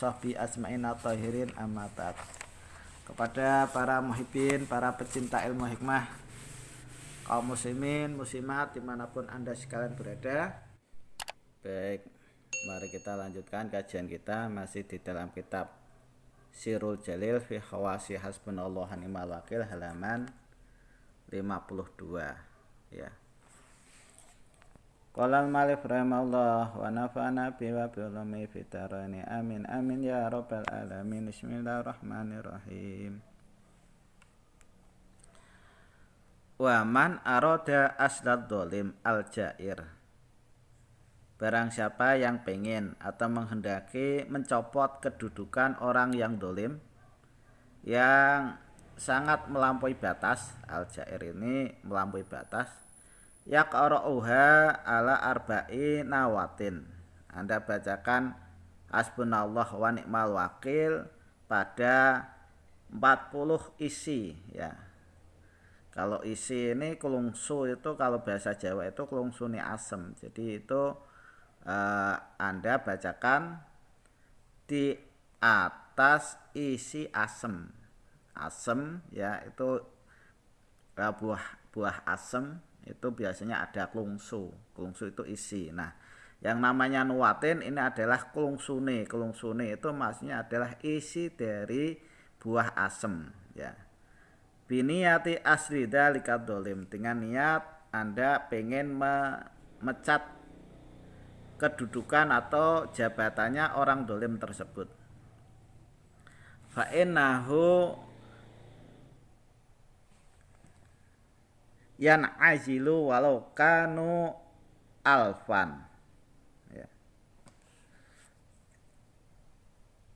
sahbihi asma'in tahirin amma ba'd. Kepada para muhibbin, para pecinta ilmu hikmah kaum muslimin, muslimat di mana pun anda sekalian berada. Baik, mari kita lanjutkan kajian kita masih di dalam kitab Sirul Jalil fi Khawasi Hasbunallah Ni'mal Wakil halaman 52 ya Qala al-malif rahimahullah wa nafa'ana bi wa bi ulumi fitarani. Amin amin ya rabbal alamin. Bismillahirrahmanirrahim. Wa man aroda asdad dolim al-jair. Barang siapa yang pengen atau menghendaki mencopot kedudukan orang yang dolim Yang sangat melampaui batas al jair ini melampaui batas yaqra'uha ala arba'i nawatin. Anda bacakan hasbunallah wa ni'mal wakil pada 40 isi ya. Kalau isi ini kelungsu itu kalau bahasa Jawa itu kelungsu ini asem. Jadi itu eh, Anda bacakan di atas isi asem. Asem ya itu uh, buah buah asem itu biasanya ada klungsu. Klungsu itu isi. Nah yang namanya nuatin ini adalah klungsune. Klungsune itu maksudnya adalah isi dari buah asem ya. Biniyati asli dalika dolim. Dengan niat anda pengen memecat kedudukan atau jabatannya orang dolim tersebut. Fa'innahu yan azilu walau kanu alfan. Ya.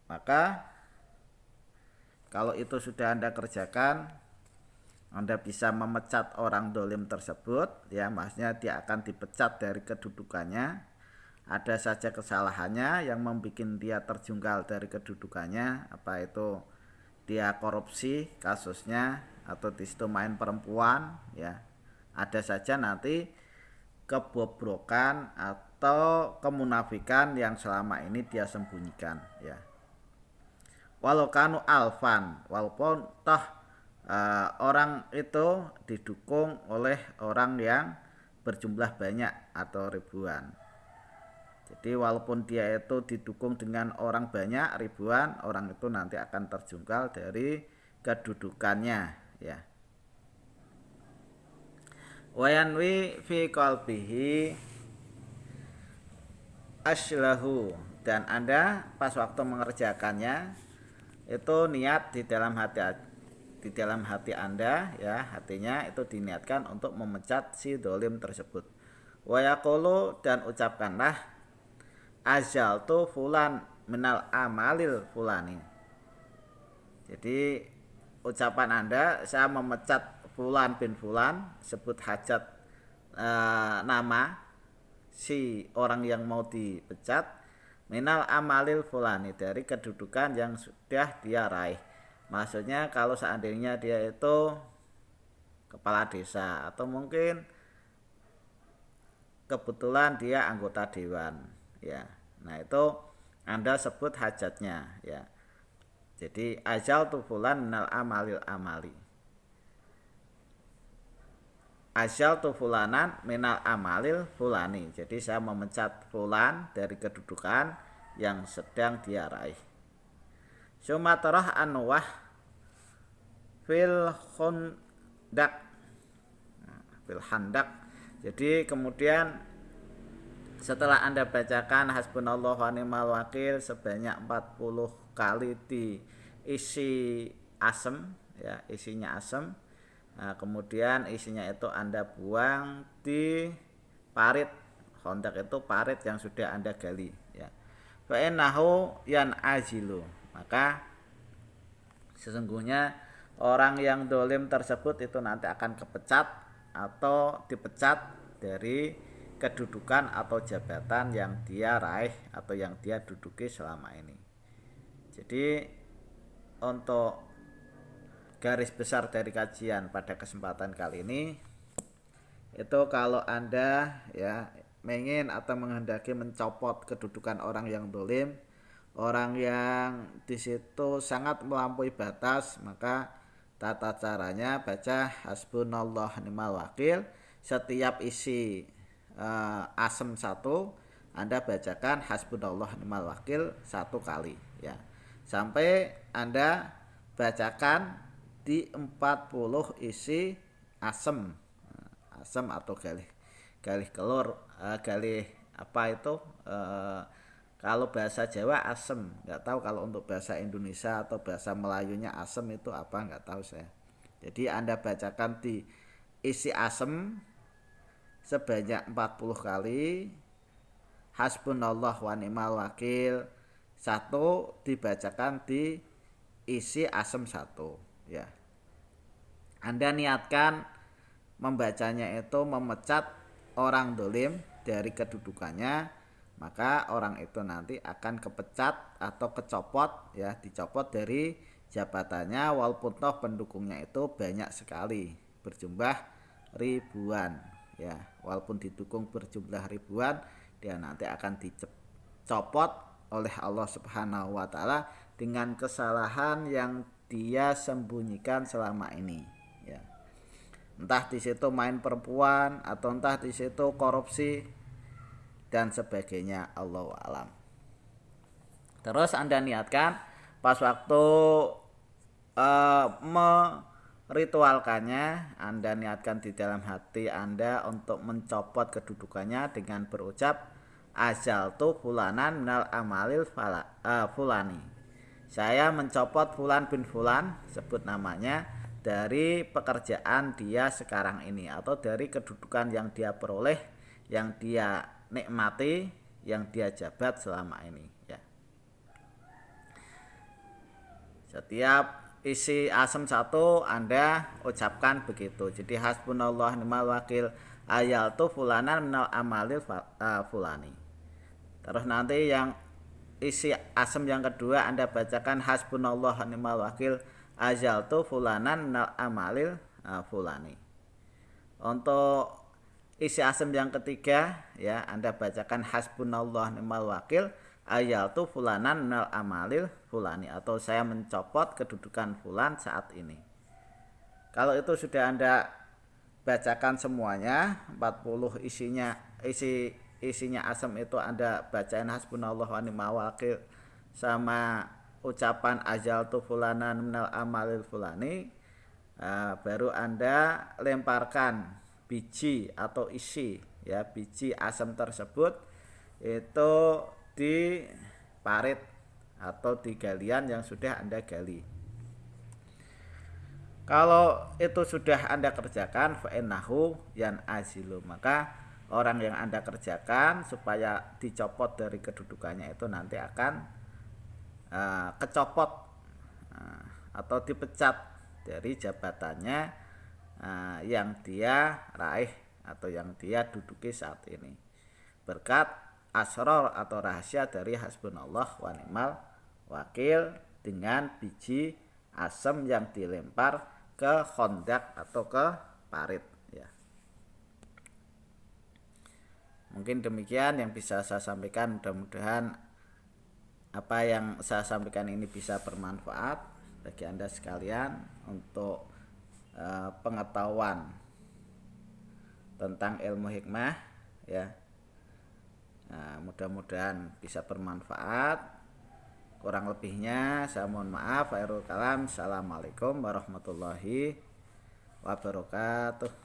maka kalau itu sudah anda kerjakan anda bisa memecat orang dolim tersebut ya maksudnya dia akan dipecat dari kedudukannya. Ada saja kesalahannya yang membuat dia terjungkal dari kedudukannya apa itu dia korupsi kasusnya atau di situ main perempuan ya ada saja nanti kebobrokan atau kemunafikan yang selama ini dia sembunyikan ya. Walau kanu alfan walaupun toh uh, orang itu didukung oleh orang yang berjumlah banyak atau ribuan. Jadi walaupun dia itu didukung dengan orang banyak ribuan orang itu nanti akan terjungkal dari kedudukannya ya wayanwi fi qalbihi aslahu. Dan Anda pas waktu mengerjakannya itu niat di dalam hati di dalam hati Anda ya hatinya itu diniatkan untuk memecat si dolim tersebut. Wayakolo dan ucapkanlah azal tu fulan menal amalil fulani. Jadi ucapan Anda saya memecat Fulan bin Fulan sebut hajat e, nama si orang yang mau dipecat minal amalil fulani dari kedudukan yang sudah dia raih. Maksudnya kalau seandainya dia itu kepala desa atau mungkin kebetulan dia anggota dewan ya. Nah itu anda sebut hajatnya ya. Jadi ajal tu fulan minal amalil amali Asyal tu fulanan minal amalil fulani. Jadi saya memecat fulan dari kedudukan yang sedang dia raih. Sumatarah anwah fil khundak. Nah, fil handak. Jadi kemudian setelah Anda bacakan hasbunallah wa ni'mal wakil sebanyak 40 kali diisi asem ya, isinya asem Nah, kemudian isinya itu Anda buang di parit. Hondak itu parit yang sudah Anda gali ya. Fa'innahu yan ajilu. Maka sesungguhnya orang yang dolim tersebut itu nanti akan kepecat atau dipecat dari kedudukan atau jabatan yang dia raih atau yang dia duduki selama ini. Jadi untuk garis besar dari kajian pada kesempatan kali ini itu kalau anda ya ingin atau menghendaki mencopot kedudukan orang yang dolim orang yang di situ sangat melampaui batas maka tata caranya baca hasbunallah ni'mal wakil. Setiap isi uh, asem satu anda bacakan hasbunallah ni'mal wakil satu kali ya. Sampai anda bacakan di 40 isi asem. Asem atau galih galih kelur uh, galih apa itu? Uh, kalau bahasa Jawa asem. Nggak tahu kalau untuk bahasa Indonesia atau bahasa Melayunya asem itu apa nggak tahu saya. Jadi anda bacakan di isi asem sebanyak 40 kali. Hasbunallah wa ni'mal wakil. Satu dibacakan di isi asem satu ya. Anda niatkan membacanya itu memecat orang dolim dari kedudukannya maka orang itu nanti akan kepecat atau kecopot ya dicopot dari jabatannya walaupun toh pendukungnya itu banyak sekali berjumlah ribuan ya. Walaupun didukung berjumlah ribuan dia nanti akan dicopot oleh Allah Subhanahu wa taala dengan kesalahan yang dia sembunyikan selama ini ya. Entah di situ main perempuan atau entah di situ korupsi dan sebagainya Allah alam. Terus anda niatkan pas waktu uh, meritualkannya anda niatkan di dalam hati anda untuk mencopot kedudukannya dengan berucap azal tu fulanan minal amalil fala, uh, fulani saya mencopot fulan bin fulan sebut namanya dari pekerjaan dia sekarang ini atau dari kedudukan yang dia peroleh yang dia nikmati yang dia jabat selama ini ya. Setiap isi asam satu Anda ucapkan begitu. Jadi hasbunallah ni'mal wakil ayal tu fulanan minal amalil fulani. Terus nanti yang isi asam yang kedua Anda bacakan hasbunallah ni'mal wakil ayal tu fulanan minal amalil fulani. Untuk isi asem yang ketiga ya Anda bacakan hasbunallah ni'mal wakil ayal tu fulanan nal amalil fulani atau saya mencopot kedudukan fulan saat ini kalau itu sudah Anda bacakan semuanya 40 isinya isi isinya asem itu Anda bacain hasbunallah wa ni'mal wakil sama ucapan ajal tu fulanan minal amalil fulani uh, baru Anda lemparkan biji atau isi ya biji asam tersebut itu di parit atau di galian yang sudah Anda gali. Kalau itu sudah Anda kerjakan fa'innahu yan azilu maka orang yang Anda kerjakan supaya dicopot dari kedudukannya itu nanti akan uh, kecopot uh, atau dipecat dari jabatannya uh, yang dia raih atau yang dia duduki saat ini. Berkat asror atau rahasia dari hasbunallah wa ni'mal wakil dengan biji asam yang dilempar ke kondak atau ke parit ya mungkin demikian yang bisa saya sampaikan. Mudah-mudahan apa yang saya sampaikan ini bisa bermanfaat bagi anda sekalian untuk Eh, pengetahuan tentang ilmu hikmah ya. Nah, mudah-mudahan bisa bermanfaat. Kurang lebihnya saya mohon maaf assalamualaikum warahmatullahi wabarakatuh